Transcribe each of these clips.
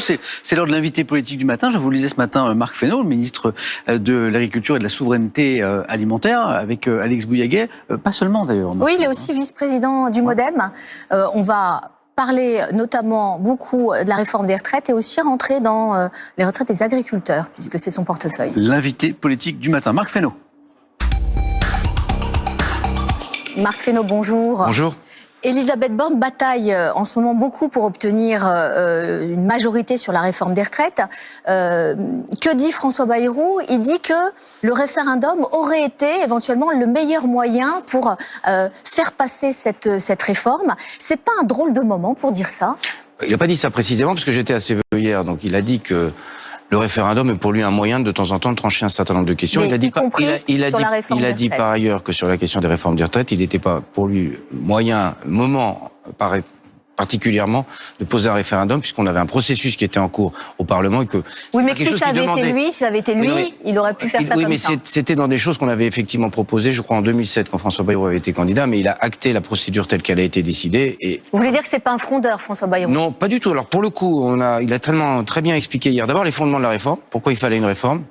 C'est l'heure de l'invité politique du matin. Je vous le disais ce matin, euh, Marc Fesneau, le ministre euh, de l'Agriculture et de la Souveraineté euh, Alimentaire, avec Alex Bouillaguet. Pas seulement d'ailleurs. Oui, il est aussi vice-président du MoDem. on va parler notamment beaucoup de la réforme des retraites et aussi rentrer dans les retraites des agriculteurs, puisque c'est son portefeuille. L'invité politique du matin, Marc Fesneau. Marc Fesneau, bonjour. Bonjour. Elisabeth Borne bataille euh, en ce moment beaucoup pour obtenir euh, une majorité sur la réforme des retraites. Euh, que dit François Bayrou? Il dit que le référendum aurait été éventuellement le meilleur moyen pour faire passer cette, cette réforme. C'est pas un drôle de moment pour dire ça? Il n'a pas dit ça précisément parce que j'étais assez vœux hier. Donc il a dit que le référendum est pour lui un moyen de temps en temps de trancher un certain nombre de questions. il a dit, il a, il a dit, il a dit par ailleurs que sur la question des réformes des retraites, il n'était pas pour lui moyen, moment, paraît particulièrement de poser un référendum puisqu'on avait un processus qui était en cours au Parlement et que oui mais si ça avait été lui si ça avait été lui il aurait pu faire ça oui comme mais c'était dans des choses qu'on avait effectivement proposées je crois en 2007 quand François Bayrou avait été candidat mais il a acté la procédure telle qu'elle a été décidée et vous voulez dire que c'est pas un frondeur François Bayrou? Non pas du tout. Alors pour le coup on a il a tellement très bien expliqué hier. D'abord les fondements de la réforme. Pourquoi il fallait une réforme?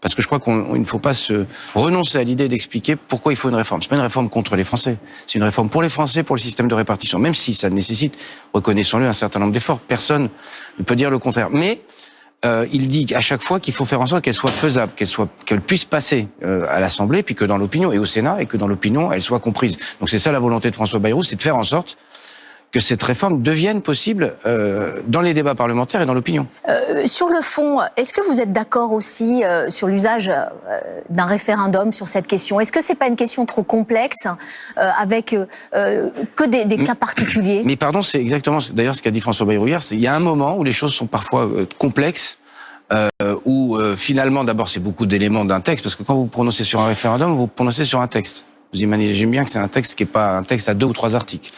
Parce que je crois qu'il ne faut pas se renoncer à l'idée d'expliquer pourquoi il faut une réforme. C'est pas une réforme contre les Français. C'est une réforme pour les Français, pour le système de répartition. Même si ça nécessite, reconnaissons-le, un certain nombre d'efforts. Personne ne peut dire le contraire. Mais euh, il dit à chaque fois qu'il faut faire en sorte qu'elle soit faisable, qu'elle soit, qu'elle puisse passer euh, à l'Assemblée, puis que dans l'opinion et au Sénat, et que dans l'opinion elle soit comprise. Donc c'est ça la volonté de François Bayrou, c'est de faire en sorte que cette réforme devienne possible euh, dans les débats parlementaires et dans l'opinion. Euh, sur le fond, est-ce que vous êtes d'accord aussi euh, sur l'usage euh, d'un référendum sur cette question? Est-ce que c'est pas une question trop complexe euh, avec que des, des cas particuliers? Mais pardon, c'est exactement d'ailleurs ce qu'a dit François Bayrou hier. Il y a un moment où les choses sont parfois complexes. Euh, où finalement, d'abord, c'est beaucoup d'éléments d'un texte, parce que quand vous prononcez sur un référendum, vous prononcez sur un texte. Vous imaginez bien que c'est un texte qui n'est pas un texte à deux ou trois articles.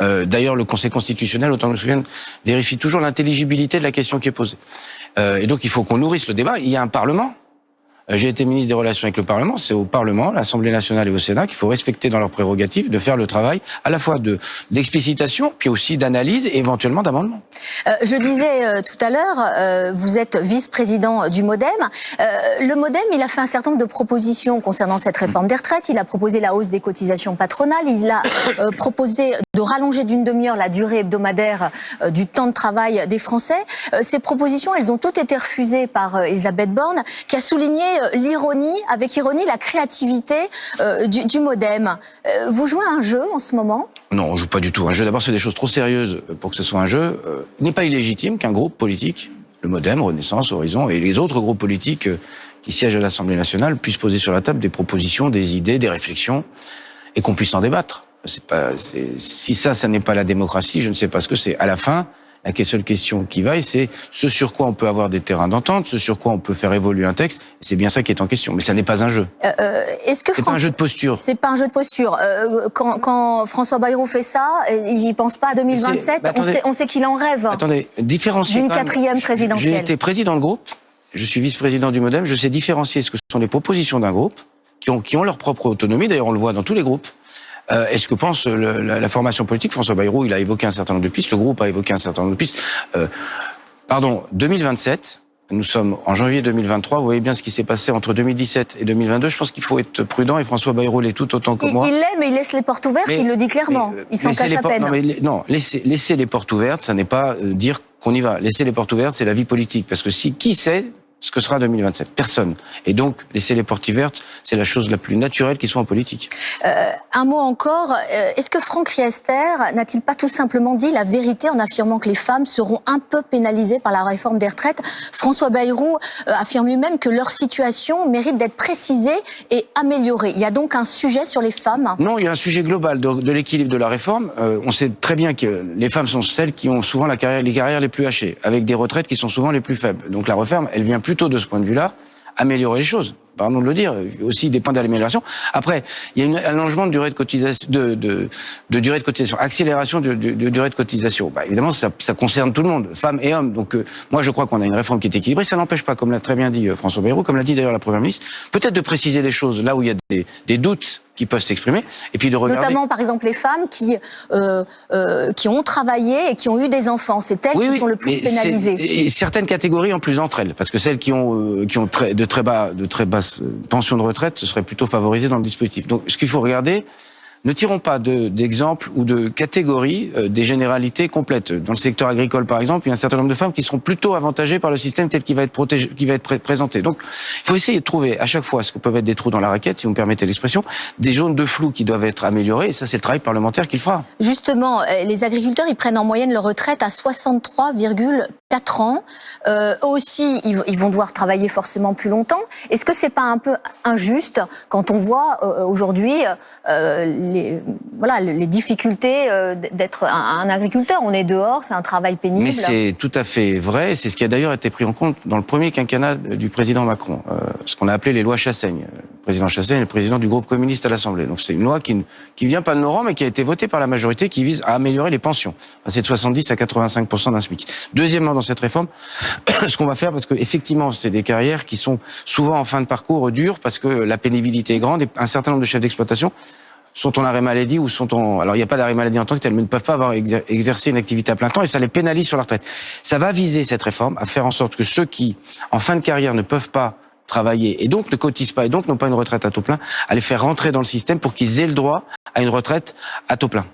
Euh, D'ailleurs, le Conseil constitutionnel, autant que je me souvienne, vérifie toujours l'intelligibilité de la question qui est posée. Euh, et donc, il faut qu'on nourrisse le débat. Il y a un Parlement j'ai été ministre des Relations avec le Parlement. C'est au Parlement, l'Assemblée nationale et au Sénat qu'il faut respecter dans leurs prérogatives de faire le travail à la fois de d'explicitation, puis aussi d'analyse et éventuellement d'amendement. Euh, je disais euh, tout à l'heure, euh, vous êtes vice-président du MoDem. Euh, le MoDem, il a fait un certain nombre de propositions concernant cette réforme des retraites. Il a proposé la hausse des cotisations patronales. Il a proposé de rallonger d'une demi-heure la durée hebdomadaire du temps de travail des Français. ces propositions, elles ont toutes été refusées par Elisabeth Borne, qui a souligné euh, l'ironie, avec ironie, la créativité euh, du, modem. Euh, vous jouez un jeu en ce moment? Non, on joue pas du tout un jeu. D'abord, c'est des choses trop sérieuses pour que ce soit un jeu. il n'est pas illégitime qu'un groupe politique, le modem, Renaissance, Horizon et les autres groupes politiques qui siègent à l'Assemblée nationale puissent poser sur la table des propositions, des idées, des réflexions et qu'on puisse en débattre. Pas, si ça, ça n'est pas la démocratie, je ne sais pas ce que c'est. À la fin, la seule question qui vaille, c'est ce sur quoi on peut avoir des terrains d'entente, ce sur quoi on peut faire évoluer un texte. C'est bien ça qui est en question. Mais ça n'est pas un jeu. Euh, euh Est-ce que c'est pas un jeu de posture C'est pas un jeu de posture. Euh, quand, quand, François Bayrou fait ça, il pense pas à 2027. Bah, on sait, on sait qu'il en rêve. Attendez, différencier. D'une quatrième présidentielle. J'ai été président de groupe. Je suis vice-président du MoDem. Je sais différencier ce que sont les propositions d'un groupe qui ont, qui ont leur propre autonomie. D'ailleurs, on le voit dans tous les groupes. Euh, Est-ce que pense le, la, la, formation politique François Bayrou, il a évoqué un certain nombre de pistes, le groupe a évoqué un certain nombre de pistes. Euh, pardon, 2027, nous sommes en janvier 2023. Vous voyez bien ce qui s'est passé entre 2017 et 2022. Je pense qu'il faut être prudent et François Bayrou l'est tout autant que moi. Il l'est, mais il laisse les portes ouvertes. il le dit clairement. Mais, euh, il s'en cache à peine. Non, mais, non laisser, laisser, les portes ouvertes, ça n'est pas euh, dire qu'on y va. Laisser les portes ouvertes, c'est la vie politique. Parce que si qui sait ce que sera 2027 Personne. Et donc, laisser les portes ouvertes, c'est la chose la plus naturelle qui soit en politique. Euh, un mot encore. Euh, est-ce que Franck Riester n'a-t-il pas tout simplement dit la vérité en affirmant que les femmes seront un peu pénalisées par la réforme des retraites? François Bayrou euh, affirme lui-même que leur situation mérite d'être précisée et améliorée. Il y a donc un sujet sur les femmes? Non, il y a un sujet global de, de l'équilibre de la réforme. Euh, on sait très bien que les femmes sont celles qui ont souvent la carrière, les carrières les plus hachées, avec des retraites qui sont souvent les plus faibles. Donc la réforme, elle vient plutôt de ce point de vue-là améliorer les choses. Pardon de le dire, aussi des points d'amélioration. Après, il y a un allongement de durée de cotisation, de, de, de durée de cotisation, accélération de, durée de cotisation. Bah, évidemment, ça, ça, concerne tout le monde, femmes et hommes. Donc, euh, moi, je crois qu'on a une réforme qui est équilibrée. Ça n'empêche pas, comme l'a très bien dit euh, François Bayrou, comme l'a dit d'ailleurs la Première ministre, peut-être de préciser des choses là où il y a des, des doutes qui peuvent s'exprimer, et puis de regarder. Notamment, par exemple, les femmes qui euh, euh, qui ont travaillé et qui ont eu des enfants. C'est elles Oui, qui oui, sont le plus pénalisées. Et certaines catégories en plus entre elles, parce que celles qui ont qui ont très, de très bas de très basses euh, pensions de retraite, serait plutôt favorisé dans le dispositif. Donc, ce qu'il faut regarder. Ne tirons pas de- d'exemples ou de catégories, euh, des généralités complètes. Dans le secteur agricole, par exemple, il y a un certain nombre de femmes qui seront plutôt avantagées par le système tel qu'il va être protégé, qui va être pré- présenté. Donc, il faut essayer de trouver à chaque fois ce que peuvent être des trous dans la raquette, si vous me permettez l'expression, des zones de flou qui doivent être améliorées. Et ça, c'est le travail parlementaire qu'il fera. Justement, euh, les agriculteurs, ils prennent en moyenne leur retraite à 63,4 ans. Euh, eux aussi, ils, ils vont devoir travailler forcément plus longtemps. Est-ce que c'est pas un peu injuste quand on voit euh, aujourd'hui euh, les, voilà, les difficultés euh, d'être un, un agriculteur On est dehors, c'est un travail pénible. Mais c'est tout à fait vrai. C'est ce qui a d'ailleurs été pris en compte dans le premier quinquennat du président Macron, euh, ce qu'on a appelé les lois Chassaigne. Le président Chassaigne est le président du groupe communiste à l'Assemblée. Donc c'est une loi qui ne qui vient pas de nos rangs, mais qui a été votée par la majorité, qui vise à améliorer les pensions, passer de 70 à 85 d'un SMIC. Deuxièmement, dans cette réforme, ce qu'on va faire, parce que effectivement, c'est des carrières qui sont souvent en fin de parcours dures, parce que la pénibilité est grande, et un certain nombre de chefs d'exploitation sont en arrêt maladie ou sont en... Alors, il n'y a pas d'arrêt maladie en tant que tel, mais ne peuvent pas avoir exer- exercé une activité à plein temps et ça les pénalise sur la retraite. Ça va viser, cette réforme, à faire en sorte que ceux qui, en fin de carrière, ne peuvent pas travailler et donc ne cotisent pas et donc n'ont pas une retraite à taux plein, à les faire rentrer dans le système pour qu'ils aient le droit à une retraite à taux plein.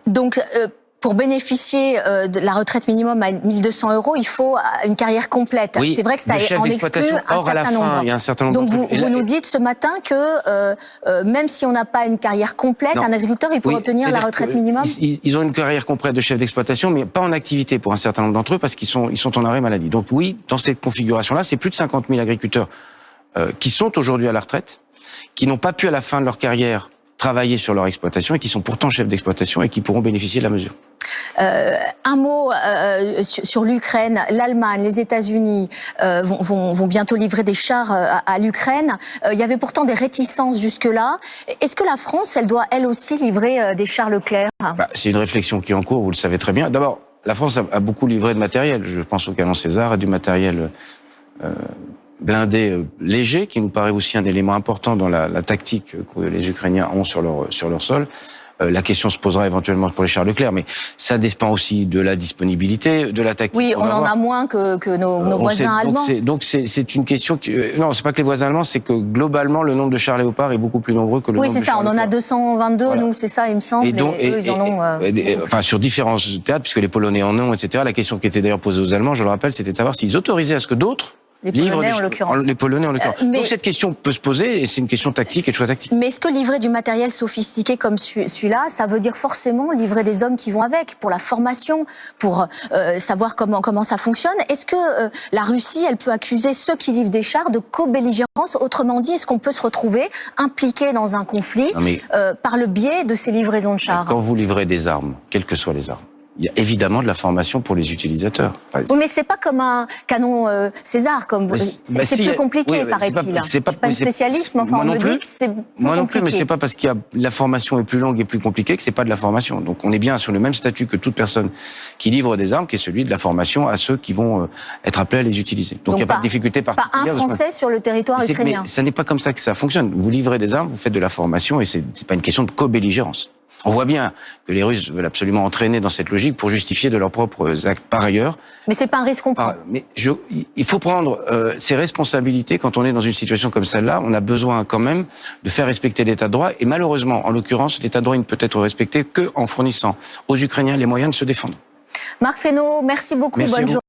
Euh, pour bénéficier euh, de la retraite minimum à 1200 euros, il faut euh, une carrière complète. Oui, c'est vrai que ça en exclut un Or, à la certain fin, nombre. il y a un certain nombre Donc vous, là- nous dites ce matin que euh, euh, même si on n'a pas une carrière complète, Non. un agriculteur il peut Oui, obtenir la retraite minimum. Ils, ils ont une carrière complète de chef d'exploitation, mais pas en activité pour un certain nombre d'entre eux parce qu'ils sont, ils sont en arrêt maladie. Donc oui, dans cette configuration-là, c'est plus de 50 000 agriculteurs euh, qui sont aujourd'hui à la retraite, qui n'ont pas pu à la fin de leur carrière travailler sur leur exploitation et qui sont pourtant chefs d'exploitation et qui pourront bénéficier de la mesure. Euh, un mot euh, sur, sur l'Ukraine. L'Allemagne, les États-Unis euh, vont, bientôt livrer des chars euh, à, à l'Ukraine. Euh, il y avait pourtant des réticences jusque-là. Est-ce que la France, elle doit elle aussi livrer euh, des chars Leclerc? Bah, c'est une réflexion qui est en cours, vous le savez très bien. D'abord, la France a, beaucoup livré de matériel. Je pense au canon César et du matériel euh, blindé euh, léger, qui nous paraît aussi un élément important dans la, la tactique que les Ukrainiens ont sur leur, sur leur sol. Euh, la question se posera éventuellement pour les chars Leclerc, mais ça dépend aussi de la disponibilité, de la tactique. Oui, on en a moins que, que nos, nos Euh, on voisins allemands. c'est- Donc c'est c'est une question qui euh, non, c'est pas que les voisins allemands, c'est que globalement le nombre de chars Léopard est beaucoup plus nombreux que le Oui, nombre c'est ça. On en a Leclerc. 222, Voilà. nous, c'est ça, il me semble. Et, donc, eux, ils en ont. euh, et enfin, sur différents théâtres, puisque les Polonais en ont, etc. La question qui était d'ailleurs posée aux Allemands, je le rappelle, c'était de savoir s'ils autorisaient à ce que d'autres les Polonais, en l'occurrence. Les Polonais, en l'occurrence. Euh, mais- Donc cette question peut se poser, et c'est une question tactique et de choix tactique. Mais est-ce que livrer du matériel sophistiqué comme celui- celui-là, ça veut dire forcément livrer des hommes qui vont avec pour la formation, pour euh, savoir comment comment ça fonctionne? Est-ce que euh, la Russie, elle peut accuser ceux qui livrent des chars de co-belligérance? Autrement dit, est-ce qu'on peut se retrouver impliqué dans un conflit mais euh, par le biais de ces livraisons de chars? Quand vous livrez des armes, quelles que soient les armes, il y a évidemment de la formation pour les utilisateurs. Oui, mais c'est pas comme un canon euh, César, comme vous. C'est bah si, plus compliqué, oui, c'est paraît-il. pas- c'est pas- suis pas une spécialiste, mais enfin, moi on non me plus. dit que c'est Moi non plus, mais compliqué. c'est pas parce qu'il y a la formation est plus longue et plus compliquée que c'est pas de la formation. Donc on est bien sur le même statut que toute personne qui livre des armes, qui est celui de la formation à ceux qui vont euh, être appelés à les utiliser. Donc il n'y a pas, de difficulté Pas un particulière. point de Français sur le territoire ukrainien. Mais ça n'est pas comme ça que ça fonctionne. Vous livrez des armes, vous faites de la formation et c'est pas une question de co-belligérance. On voit bien que les Russes veulent absolument entraîner dans cette logique pour justifier de leurs propres actes. Par ailleurs, Mais c'est pas un risque qu'on prend. par- mais je, il faut prendre euh, ses responsabilités quand on est dans une situation comme celle-là. On a besoin quand même de faire respecter l'état de droit et malheureusement, en l'occurrence, l'état de droit il ne peut être respecté que en fournissant aux Ukrainiens les moyens de se défendre. Marc Fesneau, merci beaucoup. Merci Bonne journée.